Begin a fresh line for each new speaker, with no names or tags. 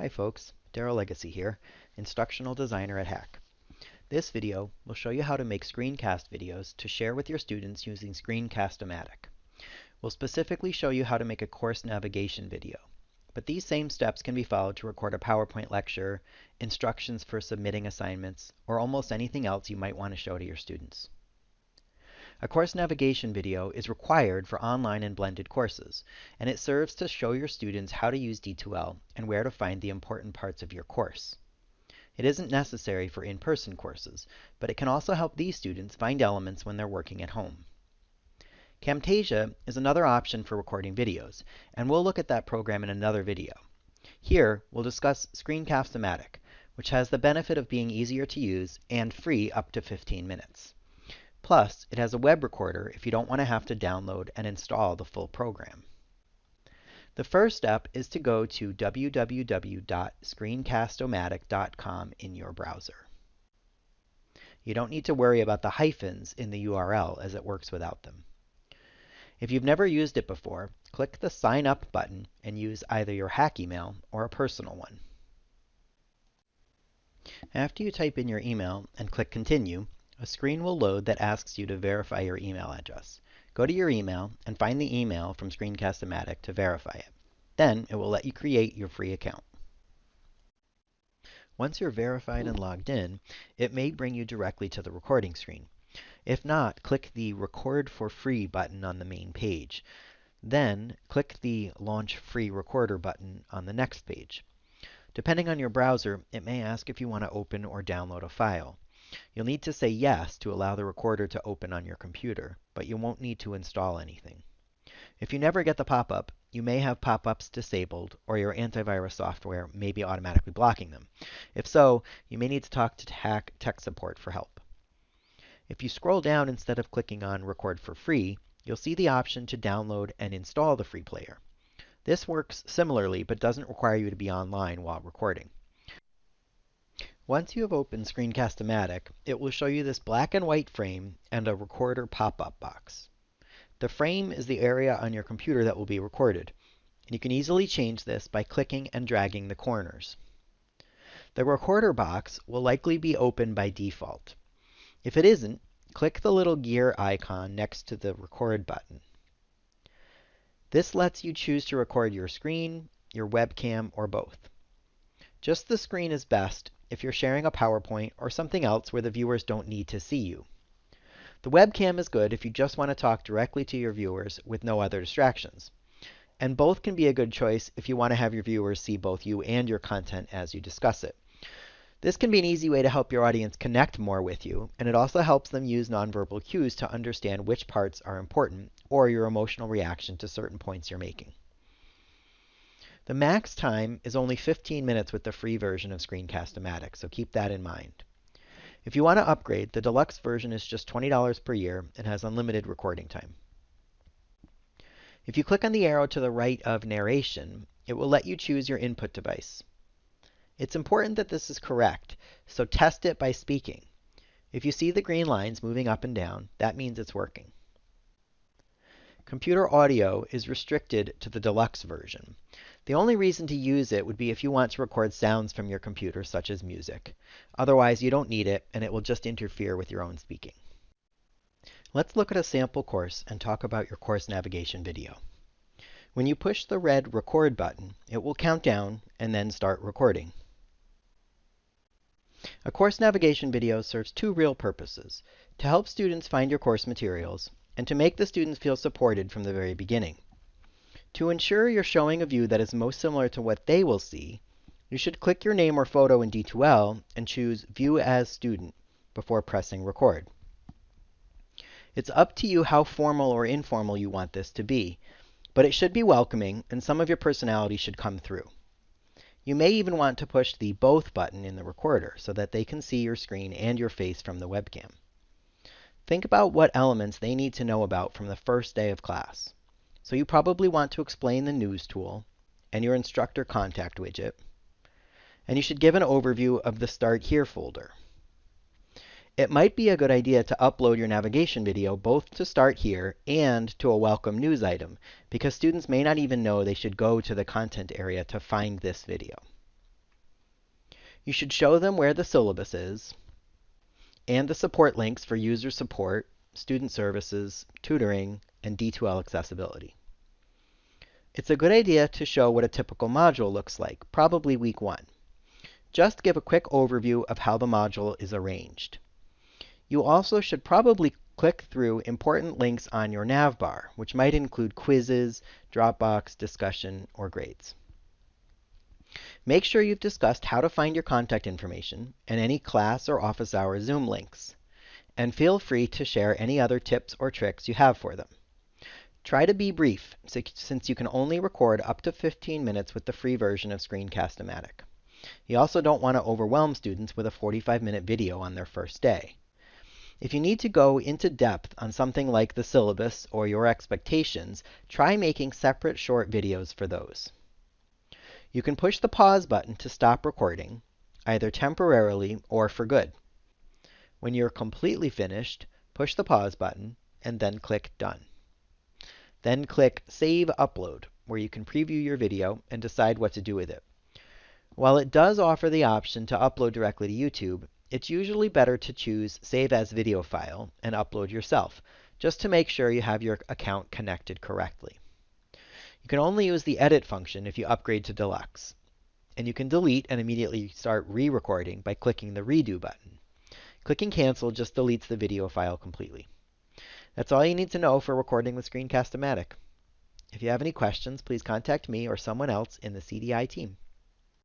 Hi folks, Daryl Legacy here, Instructional Designer at HACC. This video will show you how to make screencast videos to share with your students using Screencast-O-Matic. We'll specifically show you how to make a course navigation video, but these same steps can be followed to record a PowerPoint lecture, instructions for submitting assignments, or almost anything else you might want to show to your students. A course navigation video is required for online and blended courses, and it serves to show your students how to use D2L and where to find the important parts of your course. It isn't necessary for in-person courses, but it can also help these students find elements when they're working at home. Camtasia is another option for recording videos, and we'll look at that program in another video. Here, we'll discuss Screencast-O-Matic, which has the benefit of being easier to use and free up to 15 minutes. Plus, it has a web recorder if you don't want to have to download and install the full program. The first step is to go to www.screencastomatic.com in your browser. You don't need to worry about the hyphens in the URL as it works without them. If you've never used it before, click the Sign Up button and use either your HACC email or a personal one. After you type in your email and click Continue, a screen will load that asks you to verify your email address. Go to your email and find the email from Screencast-O-Matic to verify it. Then it will let you create your free account. Once you're verified and logged in, it may bring you directly to the recording screen. If not, click the Record for Free button on the main page. Then click the Launch Free Recorder button on the next page. Depending on your browser, it may ask if you want to open or download a file. You'll need to say yes to allow the recorder to open on your computer, but you won't need to install anything. If you never get the pop-up, you may have pop-ups disabled, or your antivirus software may be automatically blocking them. If so, you may need to talk to tech support for help. If you scroll down instead of clicking on Record for Free, you'll see the option to download and install the free player. This works similarly, but doesn't require you to be online while recording. Once you have opened Screencast-O-Matic, it will show you this black and white frame and a recorder pop-up box. The frame is the area on your computer that will be recorded. And you can easily change this by clicking and dragging the corners. The recorder box will likely be open by default. If it isn't, click the little gear icon next to the record button. This lets you choose to record your screen, your webcam, or both. Just the screen is best if you're sharing a PowerPoint or something else where the viewers don't need to see you. The webcam is good if you just want to talk directly to your viewers with no other distractions. And both can be a good choice if you want to have your viewers see both you and your content as you discuss it. This can be an easy way to help your audience connect more with you, and it also helps them use nonverbal cues to understand which parts are important or your emotional reaction to certain points you're making. The max time is only 15 minutes with the free version of Screencast-O-Matic, so keep that in mind. If you want to upgrade, the deluxe version is just $20 per year and has unlimited recording time. If you click on the arrow to the right of narration, it will let you choose your input device. It's important that this is correct, so test it by speaking. If you see the green lines moving up and down, that means it's working. Computer audio is restricted to the deluxe version. The only reason to use it would be if you want to record sounds from your computer, such as music. Otherwise, you don't need it, and it will just interfere with your own speaking. Let's look at a sample course and talk about your course navigation video. When you push the red Record button, it will count down and then start recording. A course navigation video serves two real purposes, to help students find your course materials and to make the students feel supported from the very beginning. To ensure you're showing a view that is most similar to what they will see, you should click your name or photo in D2L and choose View as Student before pressing Record. It's up to you how formal or informal you want this to be, but it should be welcoming and some of your personality should come through. You may even want to push the Both button in the recorder so that they can see your screen and your face from the webcam. Think about what elements they need to know about from the first day of class. So you probably want to explain the news tool and your instructor contact widget. And you should give an overview of the Start Here folder. It might be a good idea to upload your navigation video both to Start Here and to a welcome news item, because students may not even know they should go to the content area to find this video. You should show them where the syllabus is and the support links for user support, student services, tutoring, and D2L accessibility. It's a good idea to show what a typical module looks like, probably week one. Just give a quick overview of how the module is arranged. You also should probably click through important links on your navbar, which might include quizzes, Dropbox, discussion, or grades. Make sure you've discussed how to find your contact information and any class or office hour Zoom links. And feel free to share any other tips or tricks you have for them. Try to be brief, since you can only record up to 15 minutes with the free version of Screencast-O-Matic. You also don't want to overwhelm students with a 45-minute video on their first day. If you need to go into depth on something like the syllabus or your expectations, try making separate short videos for those. You can push the pause button to stop recording, either temporarily or for good. When you're completely finished, push the pause button and then click Done. Then click Save Upload, where you can preview your video and decide what to do with it. While it does offer the option to upload directly to YouTube, it's usually better to choose Save as Video File and upload yourself, just to make sure you have your account connected correctly. You can only use the edit function if you upgrade to deluxe. And you can delete and immediately start re-recording by clicking the redo button. Clicking cancel just deletes the video file completely. That's all you need to know for recording with Screencast-O-Matic. If you have any questions, please contact me or someone else in the CDI team.